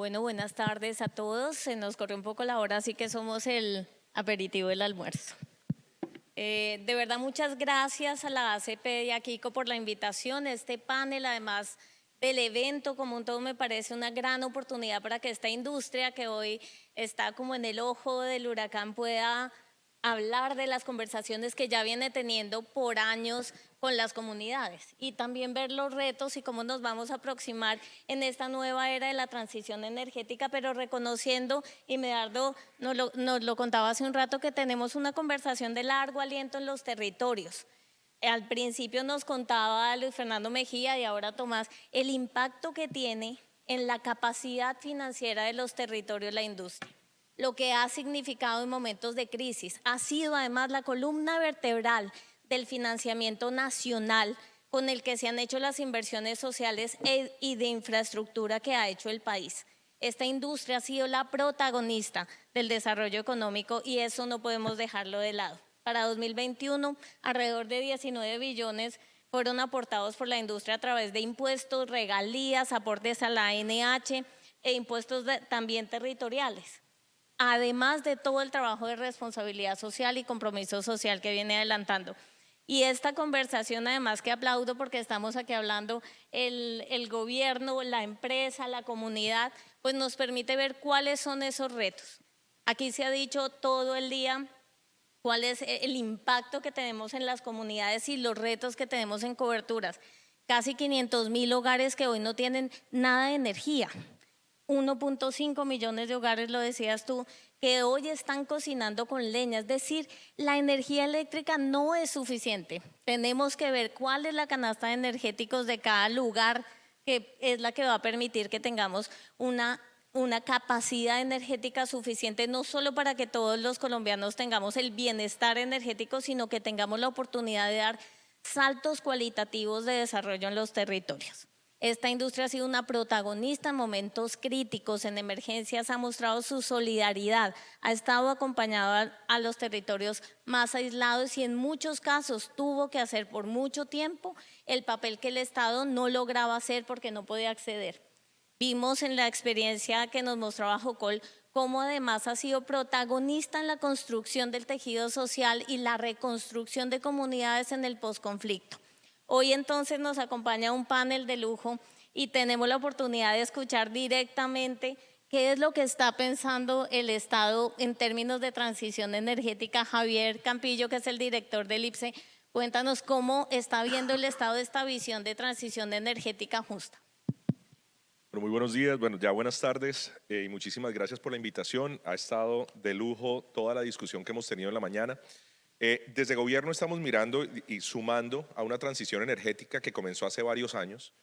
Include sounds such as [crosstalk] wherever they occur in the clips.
Bueno, buenas tardes a todos. Se nos corrió un poco la hora, así que somos el aperitivo del almuerzo. Eh, de verdad, muchas gracias a la ACP y a Kiko por la invitación. Este panel, además del evento como un todo, me parece una gran oportunidad para que esta industria que hoy está como en el ojo del huracán pueda hablar de las conversaciones que ya viene teniendo por años con las comunidades y también ver los retos y cómo nos vamos a aproximar en esta nueva era de la transición energética, pero reconociendo, y Medardo nos lo, nos lo contaba hace un rato, que tenemos una conversación de largo aliento en los territorios. Al principio nos contaba Luis Fernando Mejía y ahora Tomás el impacto que tiene en la capacidad financiera de los territorios la industria lo que ha significado en momentos de crisis. Ha sido además la columna vertebral del financiamiento nacional con el que se han hecho las inversiones sociales e, y de infraestructura que ha hecho el país. Esta industria ha sido la protagonista del desarrollo económico y eso no podemos dejarlo de lado. Para 2021, alrededor de 19 billones fueron aportados por la industria a través de impuestos, regalías, aportes a la ANH e impuestos también territoriales además de todo el trabajo de responsabilidad social y compromiso social que viene adelantando. Y esta conversación además que aplaudo porque estamos aquí hablando el, gobierno, la empresa, la comunidad, pues nos permite ver cuáles son esos retos. Aquí se ha dicho todo el día cuál es el impacto que tenemos en las comunidades y los retos que tenemos en coberturas. Casi 500 mil hogares que hoy no tienen nada de energía. 1.5 millones de hogares, lo decías tú, que hoy están cocinando con leña. Es decir, la energía eléctrica no es suficiente. Tenemos que ver cuál es la canasta de energéticos de cada lugar, que es la que va a permitir que tengamos una, una capacidad energética suficiente, no solo para que todos los colombianos tengamos el bienestar energético, sino que tengamos la oportunidad de dar saltos cualitativos de desarrollo en los territorios. Esta industria ha sido una protagonista en momentos críticos, en emergencias, ha mostrado su solidaridad, ha estado acompañado a, los territorios más aislados y en muchos casos tuvo que hacer por mucho tiempo el papel que el Estado no lograba hacer porque no podía acceder. Vimos en la experiencia que nos mostraba Jocol cómo además ha sido protagonista en la construcción del tejido social y la reconstrucción de comunidades en el posconflicto. Hoy entonces nos acompaña un panel de lujo y tenemos la oportunidad de escuchar directamente qué es lo que está pensando el Estado en términos de transición energética. Javier Campillo, que es el director del IPSE, cuéntanos cómo está viendo el Estado esta visión de transición energética justa. Muy buenos días, bueno, ya buenas tardes eh, y muchísimas gracias por la invitación. Ha estado de lujo toda la discusión que hemos tenido en la mañana. Eh, desde gobierno estamos mirando y, sumando a una transición energética que comenzó hace varios años.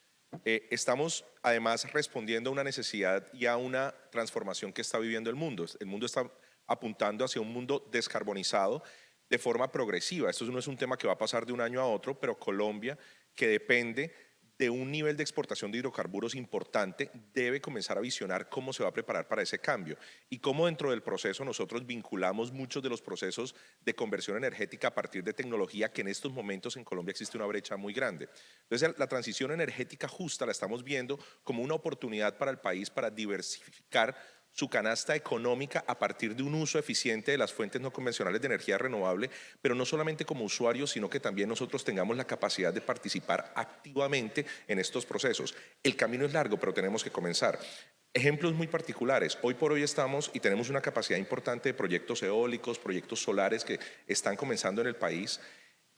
Eh, estamos además respondiendo a una necesidad y a una transformación que está viviendo el mundo. El mundo está apuntando hacia un mundo descarbonizado de forma progresiva. Esto no es un tema que va a pasar de un año a otro, pero Colombia, que depende de un nivel de exportación de hidrocarburos importante, debe comenzar a visionar cómo se va a preparar para ese cambio y cómo dentro del proceso nosotros vinculamos muchos de los procesos de conversión energética a partir de tecnología que en estos momentos en Colombia existe una brecha muy grande. Entonces la transición energética justa la estamos viendo como una oportunidad para el país para diversificar su canasta económica a partir de un uso eficiente de las fuentes no convencionales de energía renovable, pero no solamente como usuarios, sino que también nosotros tengamos la capacidad de participar activamente en estos procesos. El camino es largo, pero tenemos que comenzar. Ejemplos muy particulares. Hoy por hoy estamos y tenemos una capacidad importante de proyectos eólicos, proyectos solares que están comenzando en el país.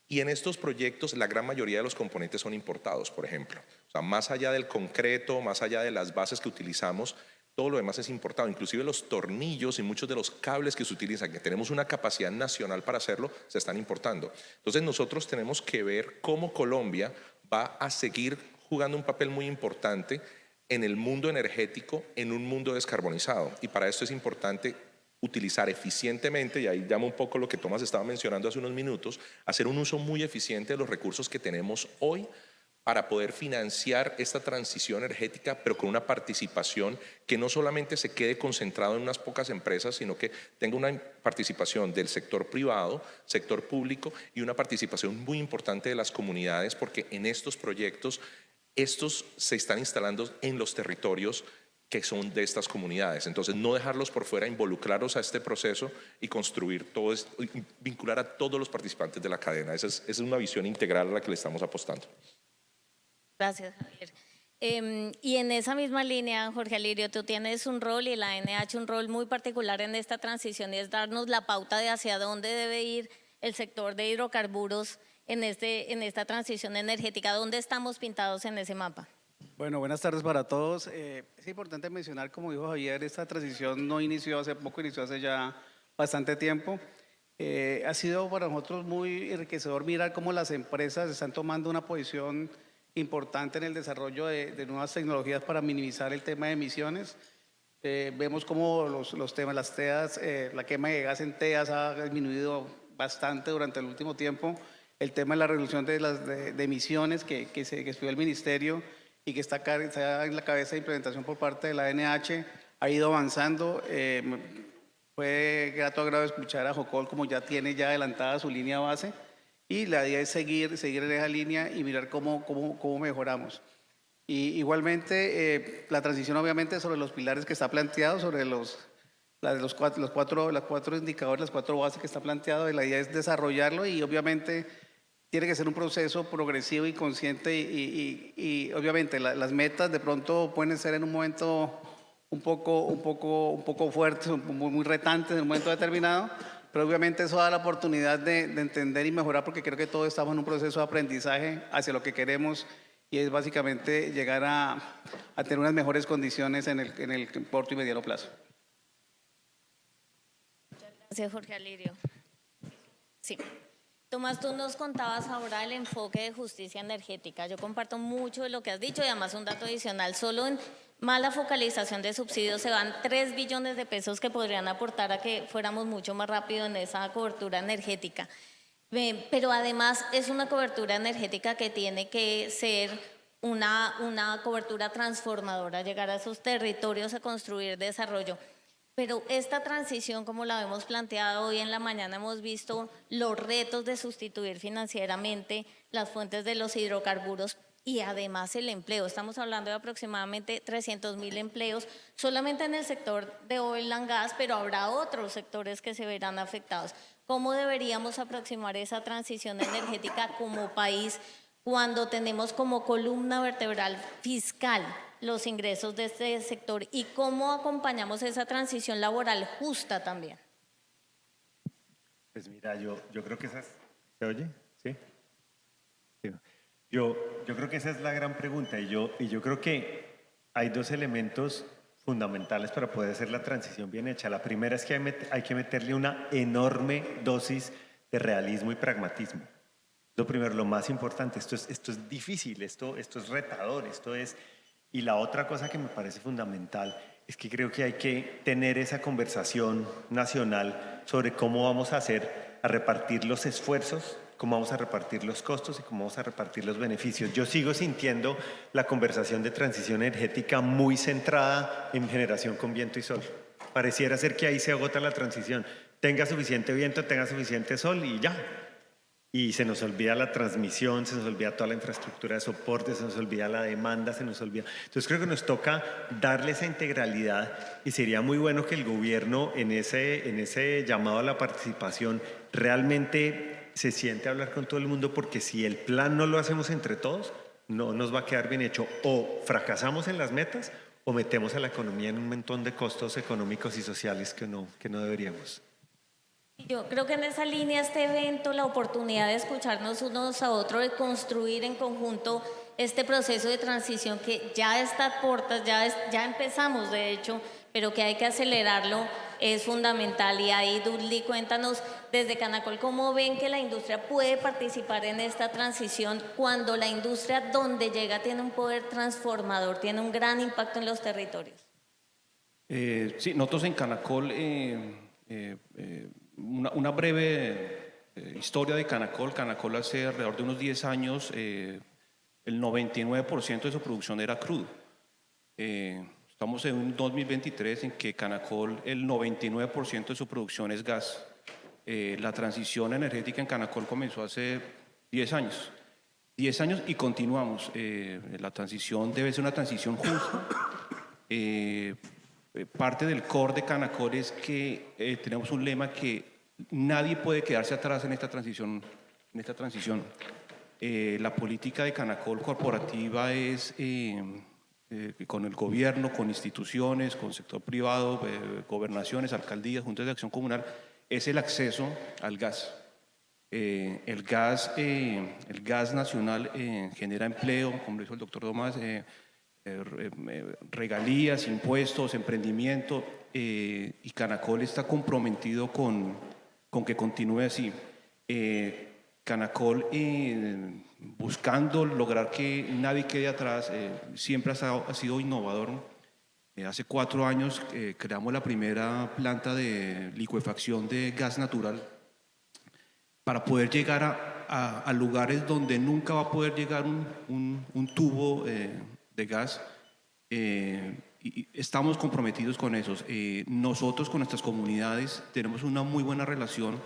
Y en estos proyectos la gran mayoría de los componentes son importados, por ejemplo. O sea, más allá del concreto, más allá de las bases que utilizamos, todo lo demás es importado, inclusive los tornillos y muchos de los cables que se utilizan, que tenemos una capacidad nacional para hacerlo, se están importando. Entonces nosotros tenemos que ver cómo Colombia va a seguir jugando un papel muy importante en el mundo energético, en un mundo descarbonizado. Y para esto es importante utilizar eficientemente, y ahí llamo un poco lo que Tomás estaba mencionando hace unos minutos, hacer un uso muy eficiente de los recursos que tenemos hoy para poder financiar esta transición energética, pero con una participación que no solamente se quede concentrado en unas pocas empresas, sino que tenga una participación del sector privado, sector público y una participación muy importante de las comunidades, porque en estos proyectos, estos se están instalando en los territorios que son de estas comunidades. Entonces, no dejarlos por fuera, involucrarlos a este proceso y construir todo vincular a todos los participantes de la cadena. Esa es, esa es una visión integral a la que le estamos apostando. Gracias, Javier. Eh, y en esa misma línea, Jorge Alirio, tú tienes un rol y la NH un rol muy particular en esta transición y es darnos la pauta de hacia dónde debe ir el sector de hidrocarburos en, este, en esta transición energética. ¿Dónde estamos pintados en ese mapa? Bueno, buenas tardes para todos. Eh, es importante mencionar, como dijo Javier, esta transición no inició hace poco, inició hace ya bastante tiempo. Eh, ha sido para nosotros muy enriquecedor mirar cómo las empresas están tomando una posición importante en el desarrollo de, nuevas tecnologías para minimizar el tema de emisiones. Eh, vemos cómo los, los, temas, las TEAS, la quema de gas en TEAS ha disminuido bastante durante el último tiempo. El tema de la reducción de las de, emisiones que, que, se, que estudió el Ministerio y que está, está, en la cabeza de implementación por parte de la NH, ha ido avanzando. Eh, fue grato agrado escuchar a Jocol como ya tiene ya adelantada su línea base y la idea es seguir, seguir en esa línea y mirar cómo, cómo, cómo mejoramos. Y igualmente, eh, la transición obviamente sobre los pilares que está planteado, sobre los, los, cuatro, los cuatro, las cuatro indicadores, las cuatro bases que está planteado, la idea es desarrollarlo y obviamente tiene que ser un proceso progresivo y consciente y, obviamente las metas de pronto pueden ser en un momento un poco, un poco, un poco fuertes, muy, muy retantes en un momento determinado, pero obviamente eso da la oportunidad de, entender y mejorar porque creo que todos estamos en un proceso de aprendizaje hacia lo que queremos y es básicamente llegar a, tener unas mejores condiciones en el, en el corto y mediano plazo. Gracias, Jorge Alirio. Sí. Tomás, tú nos contabas ahora el enfoque de justicia energética. Yo comparto mucho de lo que has dicho y además un dato adicional. Solo en mala focalización de subsidios se van 3 billones de pesos que podrían aportar a que fuéramos mucho más rápido en esa cobertura energética. Pero además es una cobertura energética que tiene que ser una, una cobertura transformadora, llegar a esos territorios a construir desarrollo. Pero esta transición, como la hemos planteado hoy en la mañana, hemos visto los retos de sustituir financieramente las fuentes de los hidrocarburos y además el empleo. Estamos hablando de aproximadamente 300 mil empleos solamente en el sector de oil and gas, pero habrá otros sectores que se verán afectados. ¿Cómo deberíamos aproximar esa transición energética como país cuando tenemos como columna vertebral fiscal los ingresos de este sector y cómo acompañamos esa transición laboral justa también. Pues mira, yo, yo creo que esa es... ¿Se oye? ¿Sí? Yo, yo creo que esa es la gran pregunta y yo, y yo creo que hay dos elementos fundamentales para poder hacer la transición bien hecha. La primera es que hay, hay que meterle una enorme dosis de realismo y pragmatismo. Lo primero, lo más importante, esto es, esto es difícil, esto, esto es retador, esto es y la otra cosa que me parece fundamental es que creo que hay que tener esa conversación nacional sobre cómo vamos a hacer, a repartir los esfuerzos, cómo vamos a repartir los costos y cómo vamos a repartir los beneficios. Yo sigo sintiendo la conversación de transición energética muy centrada en generación con viento y sol. Pareciera ser que ahí se agota la transición. Tenga suficiente viento, tenga suficiente sol y ya, y se nos olvida la transmisión, se nos olvida toda la infraestructura de soporte, se nos olvida la demanda, se nos olvida. Entonces creo que nos toca darle esa integralidad y sería muy bueno que el gobierno en ese, en ese llamado a la participación realmente se siente a hablar con todo el mundo porque si el plan no lo hacemos entre todos, no nos va a quedar bien hecho. O fracasamos en las metas o metemos a la economía en un montón de costos económicos y sociales que no, que no deberíamos. Yo creo que en esa línea este evento, la oportunidad de escucharnos unos a otros, de construir en conjunto este proceso de transición que ya está a puertas, ya, ya empezamos de hecho, pero que hay que acelerarlo, es fundamental. Y ahí, Dudley, cuéntanos desde Canacol, ¿cómo ven que la industria puede participar en esta transición cuando la industria donde llega tiene un poder transformador, tiene un gran impacto en los territorios? Eh, sí, nosotros en Canacol... Eh, eh, una, breve eh, historia de Canacol. Canacol hace alrededor de unos 10 años, el 99% de su producción era crudo. Eh, estamos en un 2023 en que Canacol, el 99% de su producción es gas. la transición energética en Canacol comenzó hace 10 años. 10 años y continuamos. la transición debe ser una transición justa [coughs] Eh, eh, parte del core de Canacol es que eh, tenemos un lema que nadie puede quedarse atrás en esta transición. En esta transición. Eh, la política de Canacol corporativa es eh, con el gobierno, con instituciones, con sector privado, eh, gobernaciones, alcaldías, juntas de acción comunal, es el acceso al gas. Eh, el, gas el gas nacional genera empleo, como dijo el doctor eh, regalías, impuestos, emprendimiento, y Canacol está comprometido con, con que continúe así. Canacol, buscando lograr que nadie quede atrás, eh, siempre ha, estado- ha sido innovador. Eh, hace cuatro años eh, creamos la primera planta de licuefacción de gas natural para poder llegar a, a- a lugares donde nunca va a poder llegar un, un- un tubo eh, de gas. Eh, y estamos comprometidos con esos. Eh, nosotros con nuestras comunidades tenemos una muy buena relación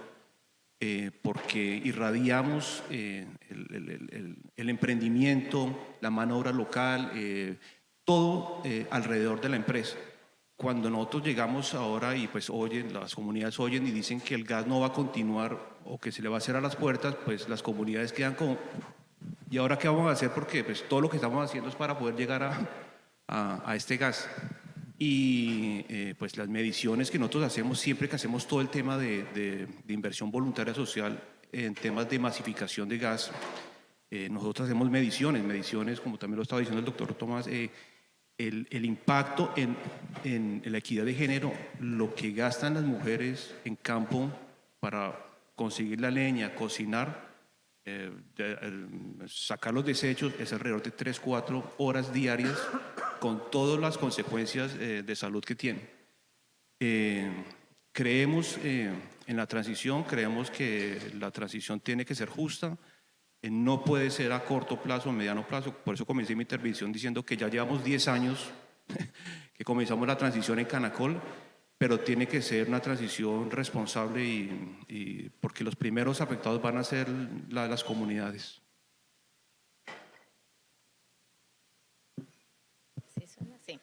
eh, porque irradiamos eh, el, el- el- el- emprendimiento, la mano obra local, eh, todo eh, alrededor de la empresa. Cuando nosotros llegamos ahora y pues oyen, las comunidades oyen y dicen que el gas no va a continuar o que se le va a cerrar las puertas, pues las comunidades quedan como, ¿y ahora qué vamos a hacer? Porque pues todo lo que estamos haciendo es para poder llegar a, a- a este gas. Y eh, pues las mediciones que nosotros hacemos siempre que hacemos todo el tema de, de- de inversión voluntaria social en temas de masificación de gas, eh, nosotros hacemos mediciones, mediciones, como también lo estaba diciendo el doctor Tomás, eh, el, el impacto en, en la equidad de género, lo que gastan las mujeres en campo para conseguir la leña, cocinar, eh, de- el- sacar los desechos es alrededor de 3, 4 horas diarias con todas las consecuencias eh, de salud que tiene. Eh, creemos eh, en la transición, creemos que la transición tiene que ser justa, no puede ser a corto plazo o mediano plazo, por eso comencé mi intervención diciendo que ya llevamos 10 años [laughs] que comenzamos la transición en Canacol, pero tiene que ser una transición responsable y, porque los primeros afectados van a ser la- las comunidades. Sí, suena así.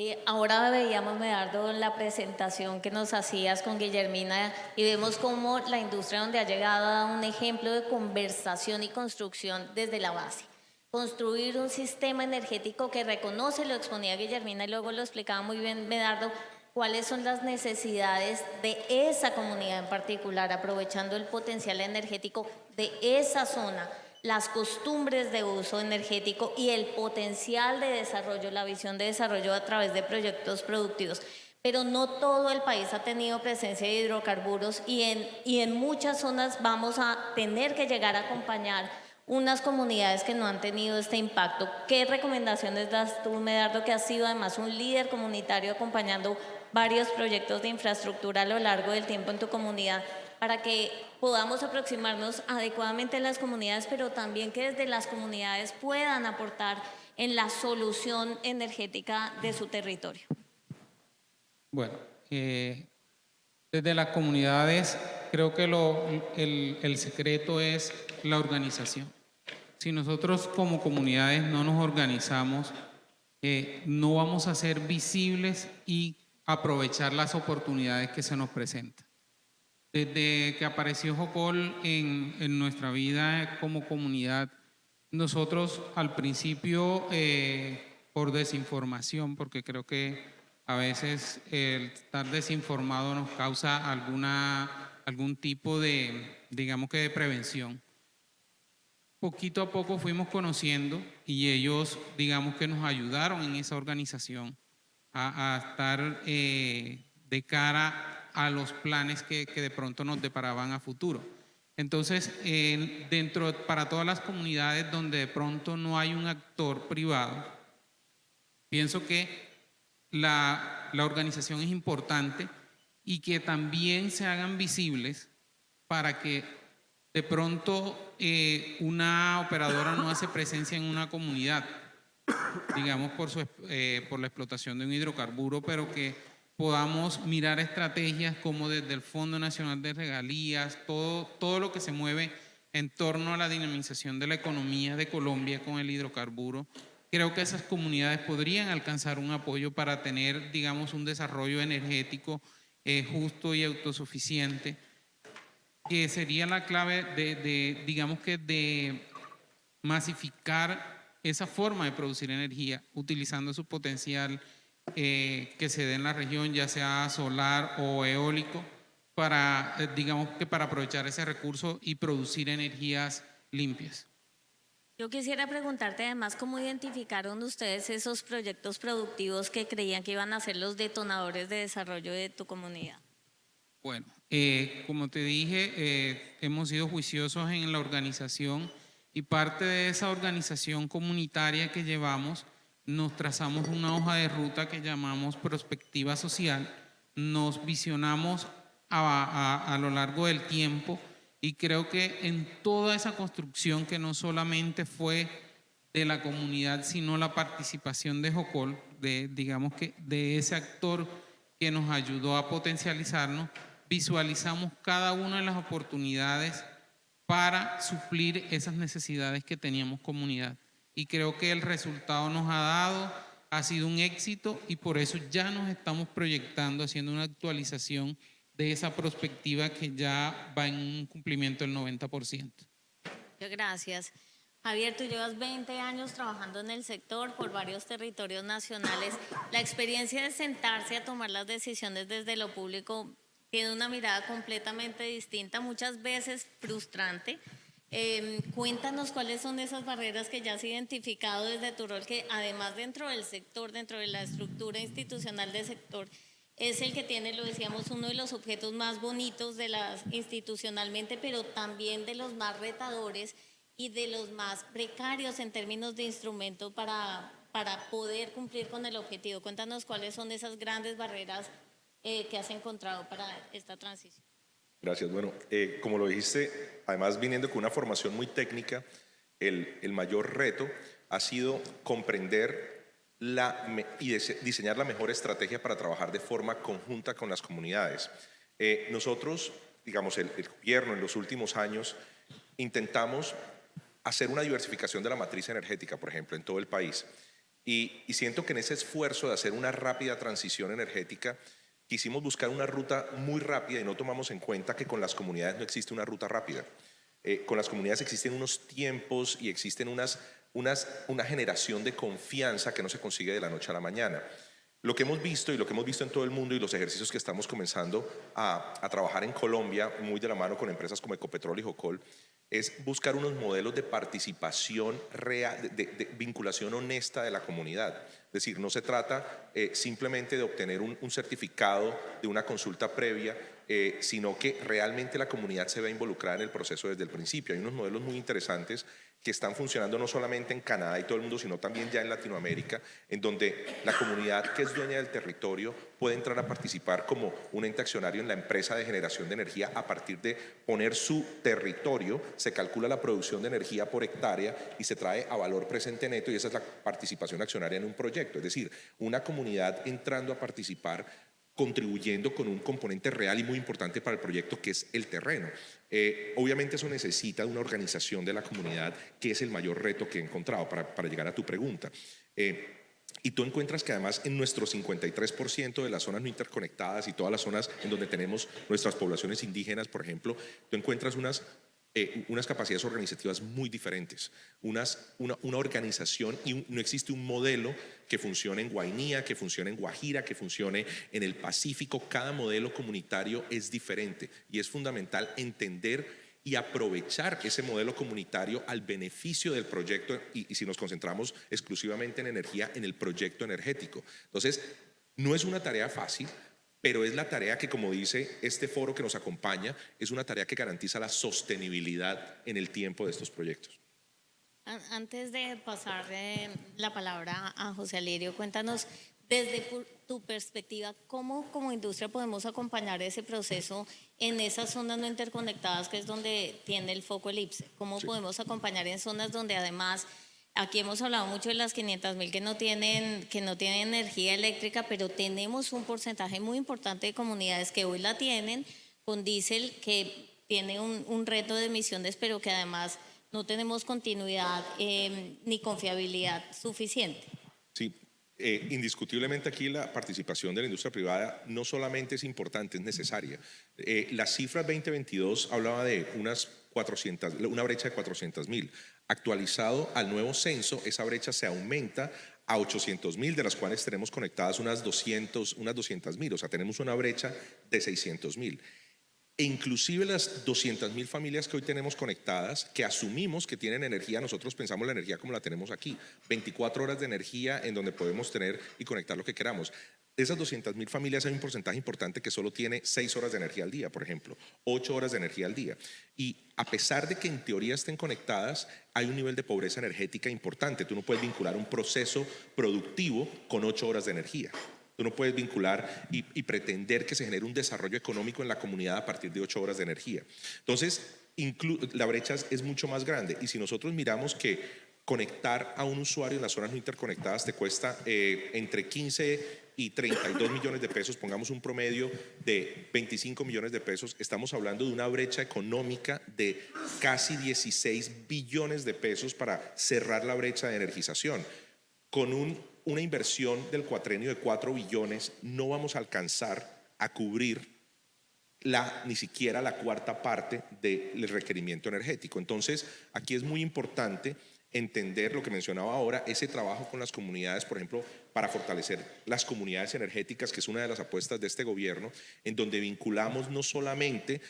Eh, ahora veíamos, Medardo, la presentación que nos hacías con Guillermina y vemos cómo la industria donde ha llegado a un ejemplo de conversación y construcción desde la base. Construir un sistema energético que reconoce, lo exponía Guillermina y luego lo explicaba muy bien Medardo, cuáles son las necesidades de esa comunidad en particular, aprovechando el potencial energético de esa zona las costumbres de uso energético y el potencial de desarrollo, la visión de desarrollo a través de proyectos productivos. Pero no todo el país ha tenido presencia de hidrocarburos y en, y en muchas zonas vamos a tener que llegar a acompañar unas comunidades que no han tenido este impacto. ¿Qué recomendaciones das tú, Medardo, que has sido además un líder comunitario acompañando varios proyectos de infraestructura a lo largo del tiempo en tu comunidad para que podamos aproximarnos adecuadamente a las comunidades, pero también que desde las comunidades puedan aportar en la solución energética de su territorio? Bueno, eh, desde las comunidades creo que lo- el, secreto es la organización. Si nosotros como comunidades no nos organizamos, eh, no vamos a ser visibles y aprovechar las oportunidades que se nos presentan. Desde que apareció Jocol en, en nuestra vida como comunidad, nosotros al principio, eh, por desinformación, porque creo que a veces el estar desinformado nos causa alguna, algún tipo de, digamos que de prevención. Poquito a poco fuimos conociendo y ellos, digamos que nos ayudaron en esa organización a, a estar eh, de cara a los planes que, de pronto nos deparaban a futuro. Entonces, en- dentro, para todas las comunidades donde de pronto no hay un actor privado, pienso que la, la organización es importante y que también se hagan visibles para que de pronto eh, una operadora no hace presencia en una comunidad, digamos por, su, eh, por la explotación de un hidrocarburo, pero que podamos mirar estrategias como desde el Fondo Nacional de Regalías, todo, todo lo que se mueve en torno a la dinamización de la economía de Colombia con el hidrocarburo, creo que esas comunidades podrían alcanzar un apoyo para tener, digamos, un desarrollo energético eh, justo y autosuficiente, que sería la clave de, de, digamos que, de masificar esa forma de producir energía, utilizando su potencial eh, que se dé en la región, ya sea solar o eólico, para, eh, digamos que para aprovechar ese recurso y producir energías limpias. Yo quisiera preguntarte además cómo identificaron ustedes esos proyectos productivos que creían que iban a ser los detonadores de desarrollo de tu comunidad. Bueno, eh, como te dije, eh, hemos sido juiciosos en la organización y parte de esa organización comunitaria que llevamos, nos trazamos una hoja de ruta que llamamos prospectiva social, nos visionamos a, lo largo del tiempo y creo que en toda esa construcción que no solamente fue de la comunidad, sino la participación de Jocol, de, digamos que de ese actor que nos ayudó a potencializarnos, visualizamos cada una de las oportunidades para suplir esas necesidades que teníamos comunidad. Y creo que el resultado nos ha dado, ha sido un éxito y por eso ya nos estamos proyectando, haciendo una actualización de esa perspectiva que ya va en un cumplimiento del 90%. Muchas gracias. Javier, tú llevas 20 años trabajando en el sector por varios territorios nacionales. La experiencia de sentarse a tomar las decisiones desde lo público tiene una mirada completamente distinta, muchas veces frustrante. Eh, cuéntanos cuáles son esas barreras que ya has identificado desde tu rol, que además dentro del sector, dentro de la estructura institucional del sector, es el que tiene, lo decíamos, uno de los objetos más bonitos de las institucionalmente, pero también de los más retadores y de los más precarios en términos de instrumento para, para poder cumplir con el objetivo. Cuéntanos cuáles son esas grandes barreras eh, que has encontrado para esta transición. Gracias. Bueno, eh, como lo dijiste, además viniendo con una formación muy técnica, el, mayor reto ha sido comprender y diseñar la mejor estrategia para trabajar de forma conjunta con las comunidades. Eh, nosotros, digamos, el, el, gobierno en los últimos años intentamos hacer una diversificación de la matriz energética, por ejemplo, en todo el país. Y, y siento que en ese esfuerzo de hacer una rápida transición energética, quisimos buscar una ruta muy rápida y no tomamos en cuenta que con las comunidades no existe una ruta rápida. Eh, con las comunidades existen unos tiempos y existen unas una generación de confianza que no se consigue de la noche a la mañana. Lo que hemos visto y lo que hemos visto en todo el mundo y los ejercicios que estamos comenzando a, a trabajar en Colombia, muy de la mano con empresas como Ecopetrol y Jocol, es buscar unos modelos de participación real, de vinculación honesta de la comunidad. Es decir, no se trata eh, simplemente de obtener un, certificado de una consulta previa, eh, sino que realmente la comunidad se va a involucrar en el proceso desde el principio. Hay unos modelos muy interesantes que están funcionando no solamente en Canadá y todo el mundo, sino también ya en Latinoamérica, en donde la comunidad que es dueña del territorio puede entrar a participar como un ente accionario en la empresa de generación de energía a partir de poner su territorio, se calcula la producción de energía por hectárea y se trae a valor presente neto y esa es la participación accionaria en un proyecto. Es decir, una comunidad entrando a participar contribuyendo con un componente real y muy importante para el proyecto que es el terreno. Eh, obviamente eso necesita una organización de la comunidad, que es el mayor reto que he encontrado para, llegar a tu pregunta. Eh, y tú encuentras que además en nuestro 53% de las zonas no interconectadas y todas las zonas en donde tenemos nuestras poblaciones indígenas, por ejemplo, tú encuentras unas eh, unas capacidades organizativas muy diferentes, una, organización y no existe un modelo que funcione en Guainía, que funcione en Guajira, que funcione en el Pacífico, cada modelo comunitario es diferente y es fundamental entender y aprovechar ese modelo comunitario al beneficio del proyecto y, y si nos concentramos exclusivamente en energía, en el proyecto energético. Entonces, no es una tarea fácil, pero es la tarea que, como dice este foro que nos acompaña, es una tarea que garantiza la sostenibilidad en el tiempo de estos proyectos. Antes de pasar la palabra a José Alirio, cuéntanos desde tu perspectiva, ¿cómo como industria podemos acompañar ese proceso en esas zonas no interconectadas, que es donde tiene el foco el IPSE? ¿Cómo sí. podemos acompañar en zonas donde además Aquí hemos hablado mucho de las 500 mil que, no tienen, que no tienen energía eléctrica, pero tenemos un porcentaje muy importante de comunidades que hoy la tienen con diésel, que tiene un, un reto de emisiones, pero que además no tenemos continuidad eh, ni confiabilidad suficiente. Sí, eh, indiscutiblemente aquí la participación de la industria privada no solamente es importante, es necesaria. Eh, las cifras 2022 hablaba de unas 400, una brecha de 400 mil. Actualizado al nuevo censo, esa brecha se aumenta a 800 mil, de las cuales tenemos conectadas unas 200 unas 200 mil, o sea, tenemos una brecha de 600 mil. E inclusive las 200 mil familias que hoy tenemos conectadas, que asumimos que tienen energía, nosotros pensamos la energía como la tenemos aquí, 24 horas de energía en donde podemos tener y conectar lo que queramos. De esas 200 mil familias hay un porcentaje importante que solo tiene 6 horas de energía al día, por ejemplo, 8 horas de energía al día. Y a pesar de que en teoría estén conectadas, hay un nivel de pobreza energética importante. Tú no puedes vincular un proceso productivo con 8 horas de energía. Tú no puedes vincular y, pretender que se genere un desarrollo económico en la comunidad a partir de ocho horas de energía. Entonces, la brecha es mucho más grande. Y si nosotros miramos que conectar a un usuario en las zonas no interconectadas te cuesta eh, entre 15 y 32 millones de pesos, pongamos un promedio de 25 millones de pesos, estamos hablando de una brecha económica de casi 16 billones de pesos para cerrar la brecha de energización. Con un una inversión del cuatrenio de 4 billones, no vamos a alcanzar a cubrir la, ni siquiera la cuarta parte del requerimiento energético. Entonces, aquí es muy importante entender lo que mencionaba ahora, ese trabajo con las comunidades, por ejemplo, para fortalecer las comunidades energéticas, que es una de las apuestas de este gobierno, en donde vinculamos no solamente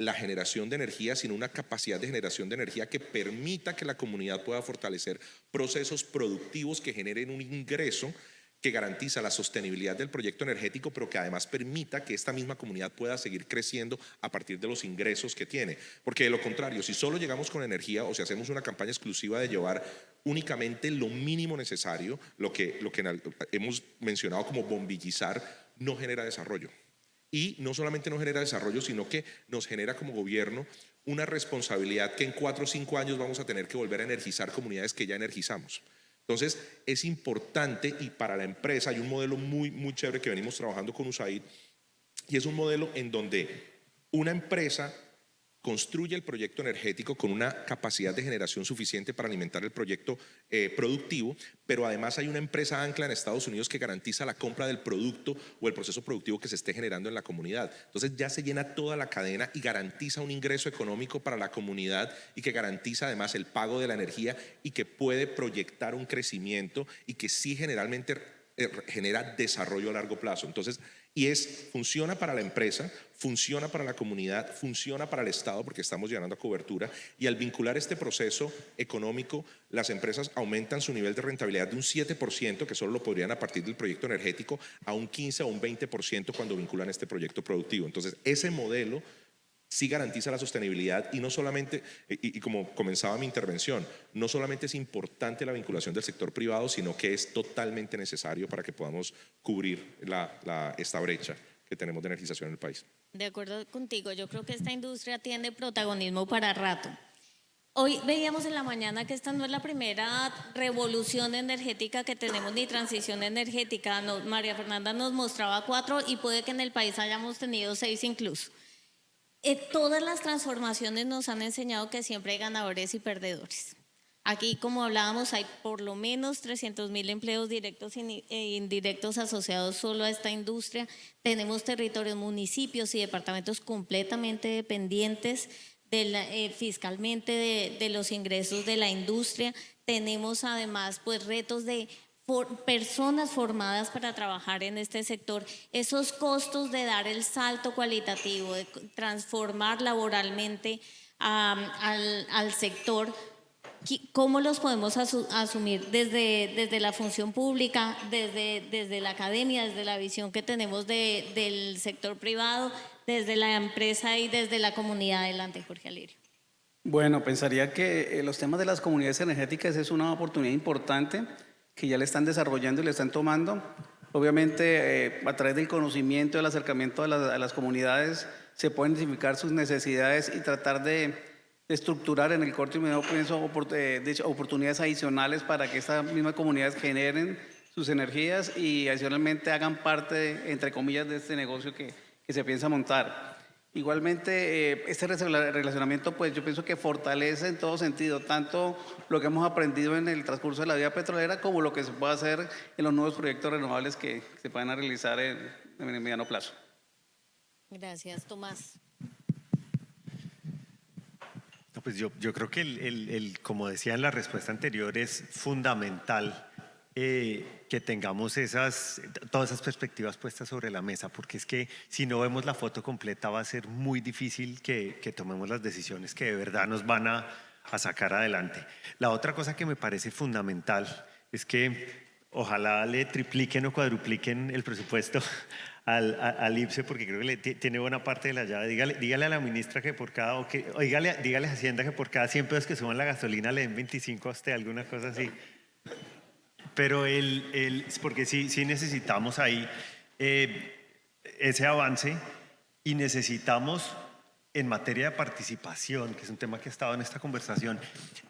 la generación de energía, sino una capacidad de generación de energía que permita que la comunidad pueda fortalecer procesos productivos que generen un ingreso que garantiza la sostenibilidad del proyecto energético, pero que además permita que esta misma comunidad pueda seguir creciendo a partir de los ingresos que tiene. Porque de lo contrario, si solo llegamos con energía o si hacemos una campaña exclusiva de llevar únicamente lo mínimo necesario, lo que, lo que hemos mencionado como bombillizar, no genera desarrollo y no solamente nos genera desarrollo, sino que nos genera como gobierno una responsabilidad que en cuatro o cinco años vamos a tener que volver a energizar comunidades que ya energizamos. Entonces, es importante y para la empresa hay un modelo muy, muy chévere que venimos trabajando con USAID y es un modelo en donde una empresa construye el proyecto energético con una capacidad de generación suficiente para alimentar el proyecto eh, productivo, pero además hay una empresa ancla en Estados Unidos que garantiza la compra del producto o el proceso productivo que se esté generando en la comunidad. Entonces ya se llena toda la cadena y garantiza un ingreso económico para la comunidad y que garantiza además el pago de la energía y que puede proyectar un crecimiento y que sí generalmente eh, genera desarrollo a largo plazo. Entonces, y es, funciona para la empresa, funciona para la comunidad, funciona para el Estado porque estamos llegando a cobertura y al vincular este proceso económico, las empresas aumentan su nivel de rentabilidad de un 7%, que solo lo podrían a partir del proyecto energético, a un 15 o un 20% cuando vinculan este proyecto productivo. Entonces, ese modelo sí garantiza la sostenibilidad y no solamente, y, como comenzaba mi intervención, no solamente es importante la vinculación del sector privado, sino que es totalmente necesario para que podamos cubrir la, esta brecha que tenemos de energización en el país. De acuerdo contigo, yo creo que esta industria tiene protagonismo para rato. Hoy veíamos en la mañana que esta no es la primera revolución energética que tenemos ni transición energética. María Fernanda nos mostraba cuatro y puede que en el país hayamos tenido seis incluso. Eh, todas las transformaciones nos han enseñado que siempre hay ganadores y perdedores. Aquí, como hablábamos, hay por lo menos 300 mil empleos directos e indirectos asociados solo a esta industria. Tenemos territorios, municipios y departamentos completamente dependientes eh, fiscalmente de, de, los ingresos de la industria. Tenemos además pues retos de personas formadas para trabajar en este sector, esos costos de dar el salto cualitativo, de transformar laboralmente al, al, sector, ¿cómo los podemos asumir desde, desde la función pública, desde, desde la academia, desde la visión que tenemos de, del sector privado, desde la empresa y desde la comunidad? Adelante, Jorge Alirio. Bueno, pensaría que eh, los temas de las comunidades energéticas es una oportunidad importante que ya le están desarrollando y le están tomando. Obviamente, eh, a través del conocimiento, del acercamiento a, las comunidades, se pueden identificar sus necesidades y tratar de, estructurar en el corto y medio plazo eh, oportunidades adicionales para que estas mismas comunidades generen sus energías y adicionalmente hagan parte, entre comillas, de este negocio que se piensa montar. Igualmente, eh, este relacionamiento, pues yo pienso que fortalece en todo sentido, tanto lo que hemos aprendido en el transcurso de la vida petrolera como lo que se puede hacer en los nuevos proyectos renovables que se van a realizar en, en el mediano plazo. Gracias, Tomás. No, pues yo, yo creo que, el, el- el- como decía en la respuesta anterior, es fundamental eh, que tengamos esas, todas esas perspectivas puestas sobre la mesa, porque es que si no vemos la foto completa va a ser muy difícil que, que tomemos las decisiones que de verdad nos van a, a sacar adelante. La otra cosa que me parece fundamental es que ojalá le tripliquen o cuadrupliquen el presupuesto [laughs] al, al IPSE porque creo que le ti- tiene buena parte de la llave. Dígale, dígale a la ministra que por cada, o que, o dígale, dígale a Hacienda que por cada 100 pesos que suban la gasolina le den 25 a usted, alguna cosa así. Pero el, el, porque sí, sí necesitamos ahí eh, ese avance y necesitamos en materia de participación, que es un tema que ha estado en esta conversación,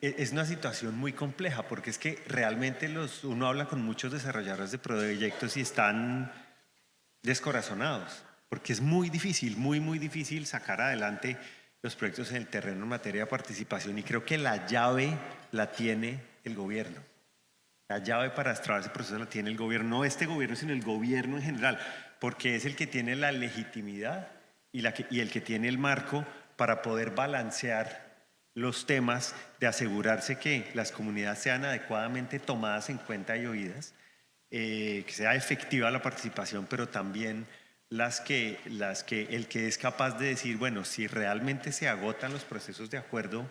e- es una situación muy compleja porque es que realmente los, uno habla con muchos desarrolladores de proyectos y están descorazonados, porque es muy difícil, muy, muy difícil sacar adelante los proyectos en el terreno en materia de participación y creo que la llave la tiene el gobierno. La llave para destrabar ese proceso la tiene el gobierno, no este gobierno, sino el gobierno en general, porque es el que tiene la legitimidad y, el que tiene el marco para poder balancear los temas de asegurarse que las comunidades sean adecuadamente tomadas en cuenta y oídas, eh, que sea efectiva la participación, pero también las que, las que el que es capaz de decir, bueno, si realmente se agotan los procesos de acuerdo,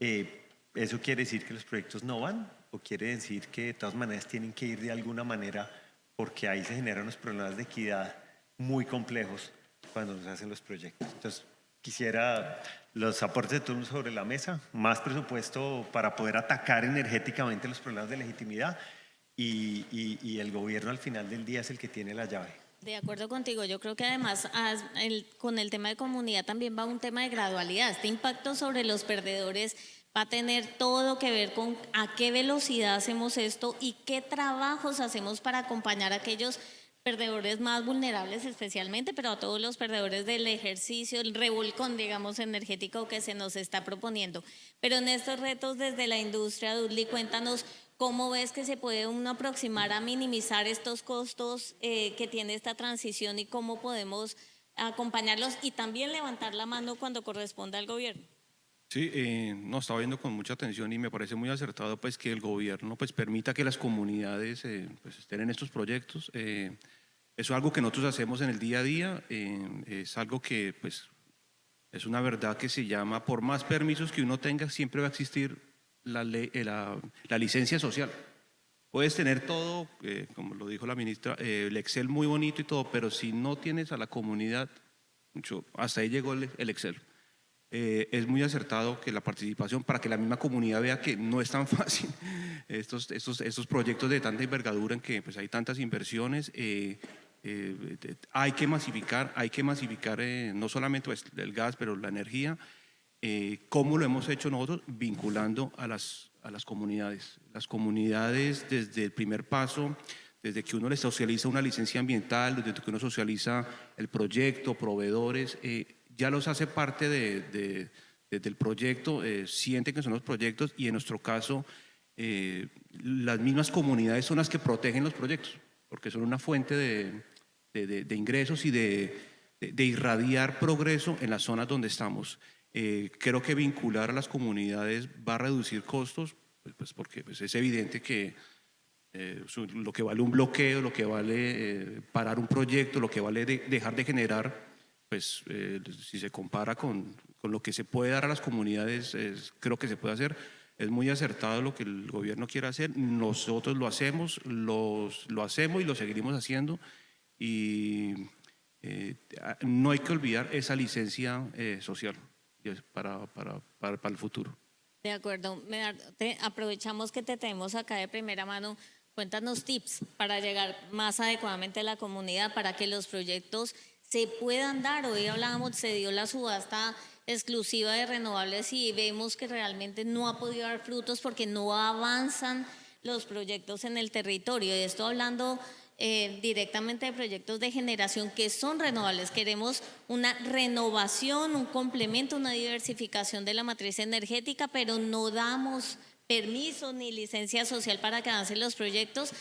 eh, ¿eso quiere decir que los proyectos no van? ¿O quiere decir que de todas maneras tienen que ir de alguna manera porque ahí se generan unos problemas de equidad muy complejos cuando se hacen los proyectos? Entonces, quisiera los aportes de todos sobre la mesa, más presupuesto para poder atacar energéticamente los problemas de legitimidad y, y- y el gobierno al final del día es el que tiene la llave. De acuerdo contigo, yo creo que además con el tema de comunidad también va un tema de gradualidad. Este impacto sobre los perdedores va a tener todo que ver con a qué velocidad hacemos esto y qué trabajos hacemos para acompañar a aquellos perdedores más vulnerables especialmente, pero a todos los perdedores del ejercicio, el revolcón, digamos, energético que se nos está proponiendo. Pero en estos retos desde la industria, Dudley, cuéntanos cómo ves que se puede uno aproximar a minimizar estos costos eh, que tiene esta transición y cómo podemos acompañarlos y también levantar la mano cuando corresponda al gobierno. Sí, eh, no, estaba viendo con mucha atención y me parece muy acertado pues, que el gobierno pues, permita que las comunidades eh, pues, estén en estos proyectos. Eh, eso es algo que nosotros hacemos en el día a día, eh, es algo que pues, es una verdad que se llama, por más permisos que uno tenga, siempre va a existir la, ley- eh, la, licencia social. Puedes tener todo, eh, como lo dijo la ministra, eh, el Excel muy bonito y todo, pero si no tienes a la comunidad, hasta ahí llegó el, el Excel. Eh, es muy acertado que la participación, para que la misma comunidad vea que no es tan [laughs] fácil estos, estos, estos proyectos de tanta envergadura en que pues, hay tantas inversiones, eh, eh, hay que masificar, hay que masificar eh, no solamente pues, el gas, pero la energía. Eh, ¿Cómo lo hemos hecho nosotros? Vinculando a las, a las comunidades. Las comunidades desde el primer paso, desde que uno les socializa una licencia ambiental, desde que uno socializa el proyecto, proveedores, eh, ya los hace parte de, de- de- del proyecto, eh, sienten que son los proyectos y en nuestro caso eh, las mismas comunidades son las que protegen los proyectos, porque son una fuente de, ingresos y de, irradiar progreso en las zonas donde estamos. Eh, creo que vincular a las comunidades va a reducir costos, pues, pues porque pues, es evidente que eh, lo que vale un bloqueo, lo que vale parar un proyecto, lo que vale de- dejar de generar, pues eh, si se compara con, con lo que se puede dar a las comunidades, es- creo que se puede hacer. Es muy acertado lo que el gobierno quiere hacer. Nosotros lo hacemos, los, lo hacemos y lo seguiremos haciendo. Y eh, no hay que olvidar esa licencia eh, social para, para, para, el futuro. De acuerdo, aprovechamos que te tenemos acá de primera mano. Cuéntanos tips para llegar más adecuadamente a la comunidad, para que los proyectos se puedan dar. Hoy hablábamos, se dio la subasta exclusiva de renovables y vemos que realmente no ha podido dar frutos porque no avanzan los proyectos en el territorio. Y esto hablando eh, directamente de proyectos de generación que son renovables. Queremos una renovación, un complemento, una diversificación de la matriz energética, pero no damos permiso ni licencia social para que avancen los proyectos.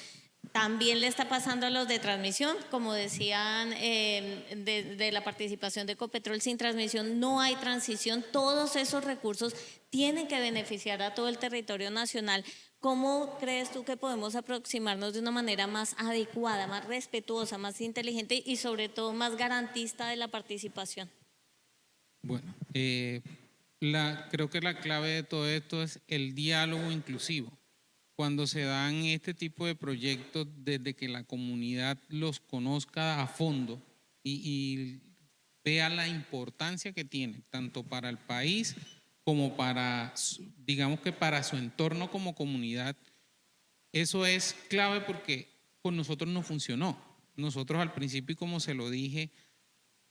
También le está pasando a los de transmisión, como decían eh, de, la participación de Ecopetrol, sin transmisión no hay transición. Todos esos recursos tienen que beneficiar a todo el territorio nacional. ¿Cómo crees tú que podemos aproximarnos de una manera más adecuada, más respetuosa, más inteligente y sobre todo más garantista de la participación? Bueno, eh, creo que la clave de todo esto es el diálogo inclusivo. Cuando se dan este tipo de proyectos, desde que la comunidad los conozca a fondo y, y vea la importancia que tiene, tanto para el país como para, digamos que para su entorno como comunidad, eso es clave porque con nosotros no funcionó. Nosotros al principio, y como se lo dije,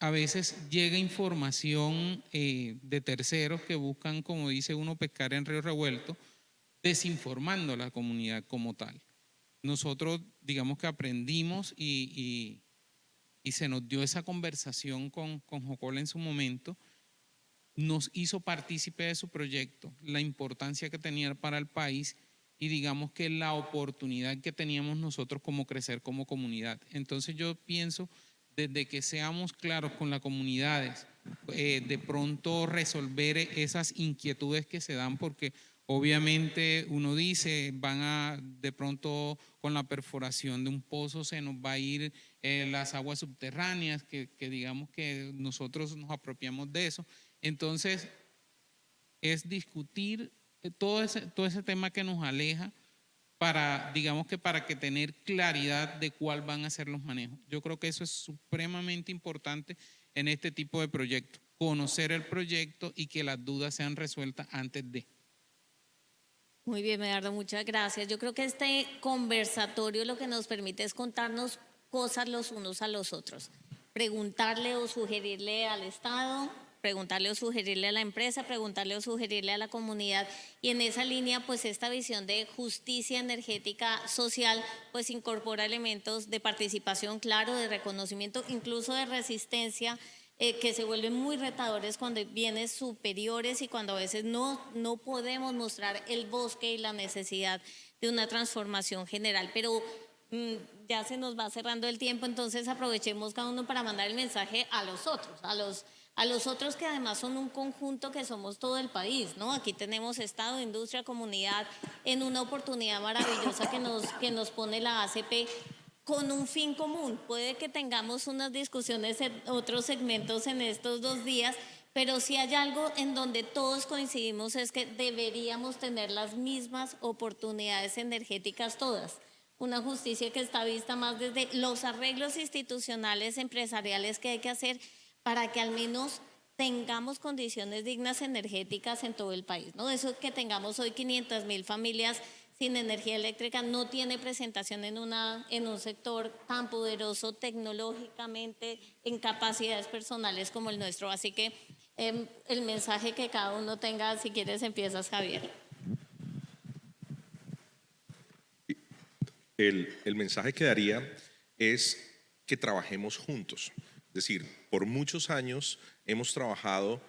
a veces llega información eh, de terceros que buscan, como dice uno, pescar en río revuelto, desinformando a la comunidad como tal. Nosotros, digamos que aprendimos y, y, se nos dio esa conversación con, con Jocola en su momento, nos hizo partícipe de su proyecto, la importancia que tenía para el país y digamos que la oportunidad que teníamos nosotros como crecer como comunidad. Entonces yo pienso, desde que seamos claros con las comunidades, eh, de pronto resolver esas inquietudes que se dan porque obviamente uno dice, van a, de pronto con la perforación de un pozo se nos va a ir eh, las aguas subterráneas, que, que digamos que nosotros nos apropiamos de eso. Entonces, es discutir todo ese, todo ese tema que nos aleja para, digamos que para que tener claridad de cuál van a ser los manejos. Yo creo que eso es supremamente importante en este tipo de proyectos, conocer el proyecto y que las dudas sean resueltas antes de. Muy bien, Medardo, muchas gracias. Yo creo que este conversatorio lo que nos permite es contarnos cosas los unos a los otros, preguntarle o sugerirle al Estado preguntarle o sugerirle a la empresa, preguntarle o sugerirle a la comunidad y en esa línea pues esta visión de justicia energética social pues incorpora elementos de participación, claro, de reconocimiento, incluso de resistencia eh, que se vuelven muy retadores cuando hay bienes superiores y cuando a veces no, no podemos mostrar el bosque y la necesidad de una transformación general. Pero mm, ya se nos va cerrando el tiempo, entonces aprovechemos cada uno para mandar el mensaje a los otros, a los a los otros que además son un conjunto que somos todo el país, ¿no? Aquí tenemos Estado, industria, comunidad, en una oportunidad maravillosa que nos, que nos pone la ACP con un fin común. Puede que tengamos unas discusiones en otros segmentos en estos dos días, pero si hay algo en donde todos coincidimos es que deberíamos tener las mismas oportunidades energéticas todas. Una justicia que está vista más desde los arreglos institucionales, empresariales que hay que hacer para que al menos tengamos condiciones dignas energéticas en todo el país. ¿no? Eso que tengamos hoy 500 mil familias sin energía eléctrica no tiene presentación en, una, en un sector tan poderoso tecnológicamente, en capacidades personales como el nuestro. Así que eh, el mensaje que cada uno tenga, si quieres empiezas, Javier. El, el mensaje que daría es que trabajemos juntos. Decir, por muchos años hemos trabajado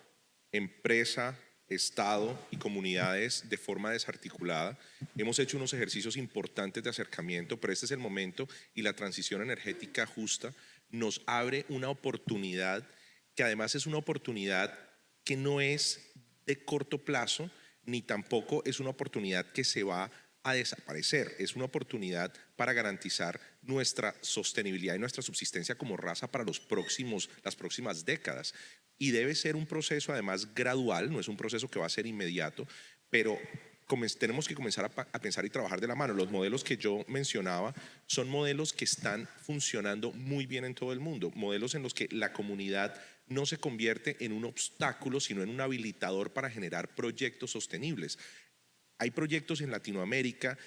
empresa, Estado y comunidades de forma desarticulada. Hemos hecho unos ejercicios importantes de acercamiento, pero este es el momento y la transición energética justa nos abre una oportunidad que además es una oportunidad que no es de corto plazo, ni tampoco es una oportunidad que se va a desaparecer. Es una oportunidad para garantizar nuestra sostenibilidad y nuestra subsistencia como raza para los próximos, las próximas décadas. Y debe ser un proceso además gradual, no es un proceso que va a ser inmediato, pero tenemos que comenzar a, a, pensar y trabajar de la mano. Los modelos que yo mencionaba son modelos que están funcionando muy bien en todo el mundo, modelos en los que la comunidad no se convierte en un obstáculo, sino en un habilitador para generar proyectos sostenibles. Hay proyectos en Latinoamérica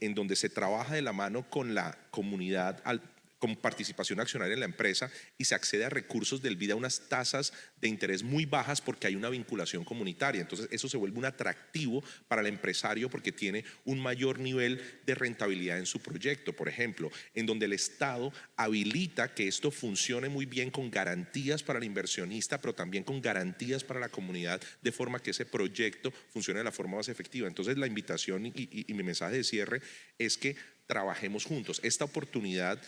en donde se trabaja de la mano con la comunidad, con participación accionaria en la empresa y se accede a recursos del BID a unas tasas de interés muy bajas porque hay una vinculación comunitaria. Entonces eso se vuelve un atractivo para el empresario porque tiene un mayor nivel de rentabilidad en su proyecto, por ejemplo, en donde el Estado habilita que esto funcione muy bien con garantías para el inversionista, pero también con garantías para la comunidad, de forma que ese proyecto funcione de la forma más efectiva. Entonces la invitación y mi mensaje de cierre es que trabajemos juntos. Esta oportunidad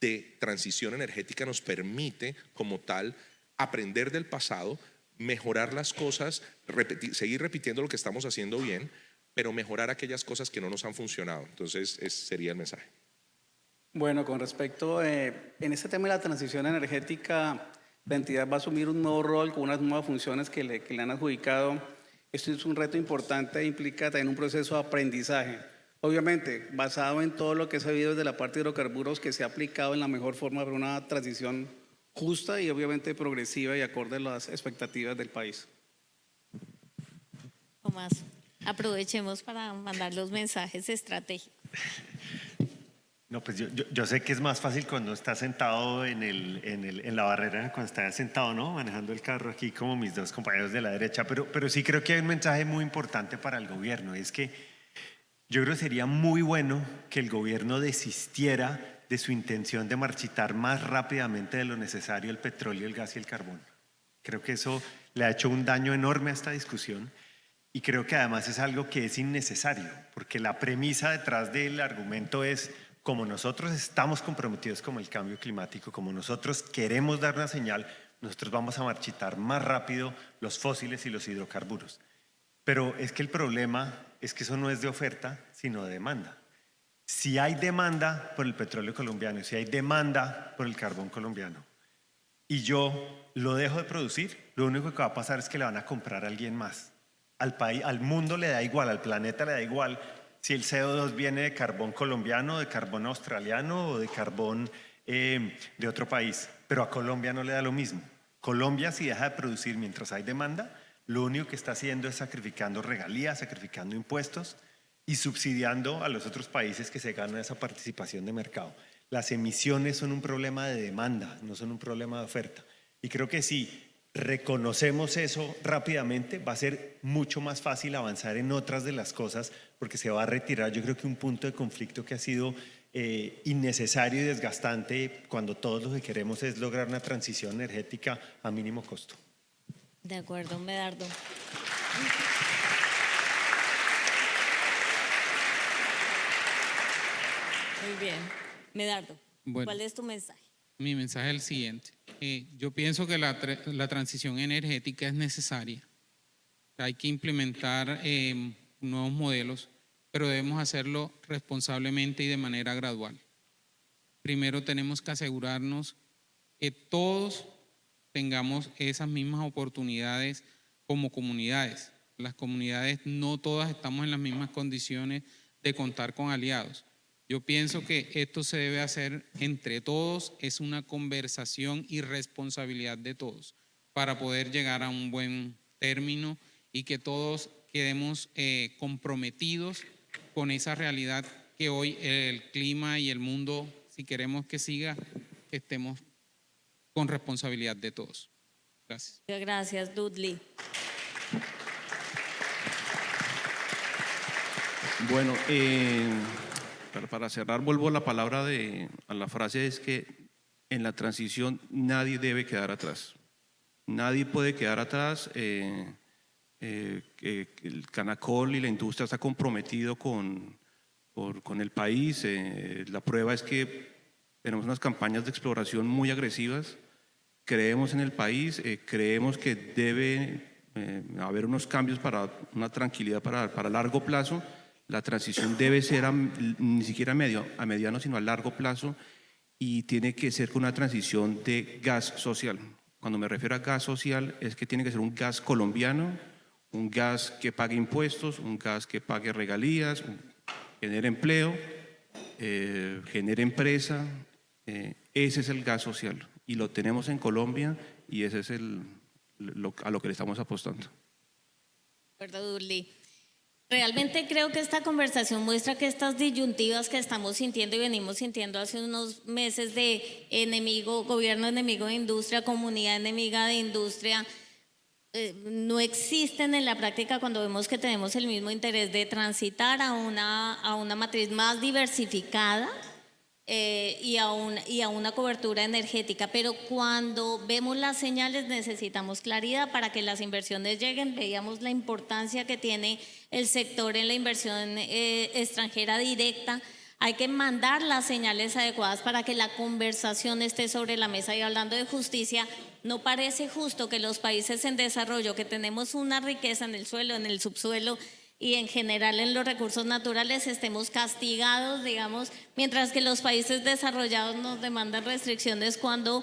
de transición energética nos permite, como tal, aprender del pasado, mejorar las cosas, seguir repitiendo lo que estamos haciendo bien, pero mejorar aquellas cosas que no nos han funcionado. Entonces, ese sería el mensaje. Bueno, con respecto, eh, en este tema de la transición energética, la entidad va a asumir un nuevo rol con unas nuevas funciones que le, que le han adjudicado. Esto es un reto importante e implica también un proceso de aprendizaje. Obviamente, basado en todo lo que se ha vivido desde la parte de hidrocarburos, que se ha aplicado en la mejor forma para una transición justa y obviamente progresiva y acorde a las expectativas del país. Tomás, aprovechemos para mandar los mensajes estratégicos. No, pues yo, yo, yo sé que es más fácil cuando está sentado en, el, en, el, en la barrera, cuando está sentado, ¿no? Manejando el carro aquí como mis dos compañeros de la derecha, pero, pero sí creo que hay un mensaje muy importante para el gobierno, es que yo creo que sería muy bueno que el gobierno desistiera de su intención de marchitar más rápidamente de lo necesario el petróleo, el gas y el carbón. Creo que eso le ha hecho un daño enorme a esta discusión y creo que además es algo que es innecesario, porque la premisa detrás del argumento es como nosotros estamos comprometidos con el cambio climático, como nosotros queremos dar una señal, nosotros vamos a marchitar más rápido los fósiles y los hidrocarburos. Pero es que el problema es que eso no es de oferta, sino de demanda. Si hay demanda por el petróleo colombiano, si hay demanda por el carbón colombiano, y yo lo dejo de producir, lo único que va a pasar es que le van a comprar a alguien más. Al, país, al mundo le da igual, al planeta le da igual si el CO2 viene de carbón colombiano, de carbón australiano o de carbón eh, de otro país. Pero a Colombia no le da lo mismo. Colombia si deja de producir mientras hay demanda, lo único que está haciendo es sacrificando regalías, sacrificando impuestos y subsidiando a los otros países que se ganan esa participación de mercado. Las emisiones son un problema de demanda, no son un problema de oferta. Y creo que si reconocemos eso rápidamente, va a ser mucho más fácil avanzar en otras de las cosas porque se va a retirar yo creo que un punto de conflicto que ha sido eh, innecesario y desgastante cuando todos lo que queremos es lograr una transición energética a mínimo costo. De acuerdo, Medardo. Muy bien. Medardo, Bueno. ¿cuál es tu mensaje? Mi mensaje es el siguiente. Eh, yo pienso que la, tra- la transición energética es necesaria. Hay que implementar eh, nuevos modelos, pero debemos hacerlo responsablemente y de manera gradual. Primero tenemos que asegurarnos que todos tengamos esas mismas oportunidades como comunidades. Las comunidades no todas estamos en las mismas condiciones de contar con aliados. Yo pienso que esto se debe hacer entre todos, es una conversación y responsabilidad de todos para poder llegar a un buen término y que todos quedemos eh, comprometidos con esa realidad que hoy el clima y el mundo, si queremos que siga, estemos con responsabilidad de todos. Gracias. Muchas Gracias, Dudley. Bueno, eh, para, cerrar, vuelvo a la palabra de, a la frase es que en la transición nadie debe quedar atrás. Nadie puede quedar atrás. eh, eh, el Canacol y la industria está comprometido con, por- con el país. eh, la prueba es que tenemos unas campañas de exploración muy agresivas. Creemos en el país, eh, creemos que debe eh, haber unos cambios para una tranquilidad para, para largo plazo. La transición debe ser a- ni siquiera a, medio, a mediano, sino a largo plazo y tiene que ser con una transición de gas social. Cuando me refiero a gas social es que tiene que ser un gas colombiano, un gas que pague impuestos, un gas que pague regalías, genere empleo, eh, genere empresa. eh, ese es el gas social y lo tenemos en Colombia y ese es el, lo- a lo que le estamos apostando. Realmente creo que esta conversación muestra que estas disyuntivas que estamos sintiendo y venimos sintiendo hace unos meses de enemigo, gobierno enemigo de industria, comunidad enemiga de industria, eh, no existen en la práctica cuando vemos que tenemos el mismo interés de transitar a una, a una matriz más diversificada eh, y, a un- y a una cobertura energética. Pero cuando vemos las señales necesitamos claridad para que las inversiones lleguen. Veíamos la importancia que tiene el sector en la inversión eh, extranjera directa. Hay que mandar las señales adecuadas para que la conversación esté sobre la mesa. Y hablando de justicia, no parece justo que los países en desarrollo, que tenemos una riqueza en el suelo, en el subsuelo, y en general en los recursos naturales estemos castigados, digamos, mientras que los países desarrollados nos demandan restricciones cuando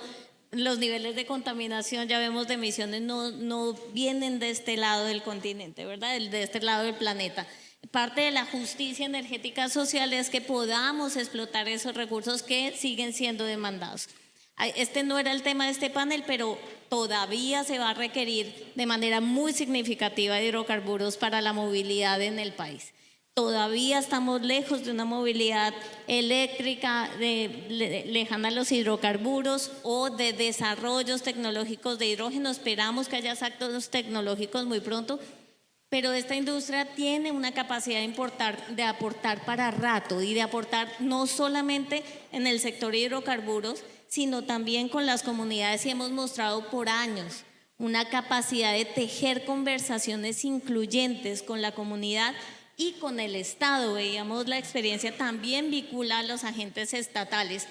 los niveles de contaminación, ya vemos, de emisiones no, no vienen de este lado del continente, ¿verdad? De este lado del planeta. Parte de la justicia energética social es que podamos explotar esos recursos que siguen siendo demandados. Este no era el tema de este panel, pero todavía se va a requerir de manera muy significativa de hidrocarburos para la movilidad en el país. Todavía estamos lejos de una movilidad eléctrica de- le- lejana a los hidrocarburos o de desarrollos tecnológicos de hidrógeno. Esperamos que haya saltos tecnológicos muy pronto, pero esta industria tiene una capacidad de, importar, de aportar para rato y de aportar no solamente en el sector hidrocarburos, sino también con las comunidades y hemos mostrado por años una capacidad de tejer conversaciones incluyentes con la comunidad y con el Estado. Veíamos la experiencia también vincula a los agentes estatales.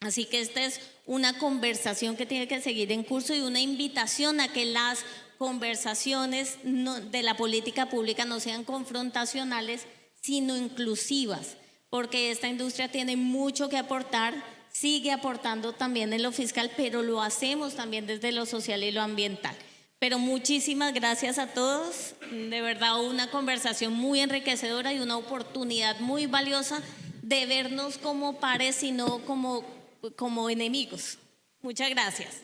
Así que esta es una conversación que tiene que seguir en curso y una invitación a que las conversaciones de la política pública no sean confrontacionales, sino inclusivas, porque esta industria tiene mucho que aportar, sigue aportando también en lo fiscal, pero lo hacemos también desde lo social y lo ambiental. Pero muchísimas gracias a todos, de verdad una conversación muy enriquecedora y una oportunidad muy valiosa de vernos como pares y no como, como enemigos. Muchas gracias.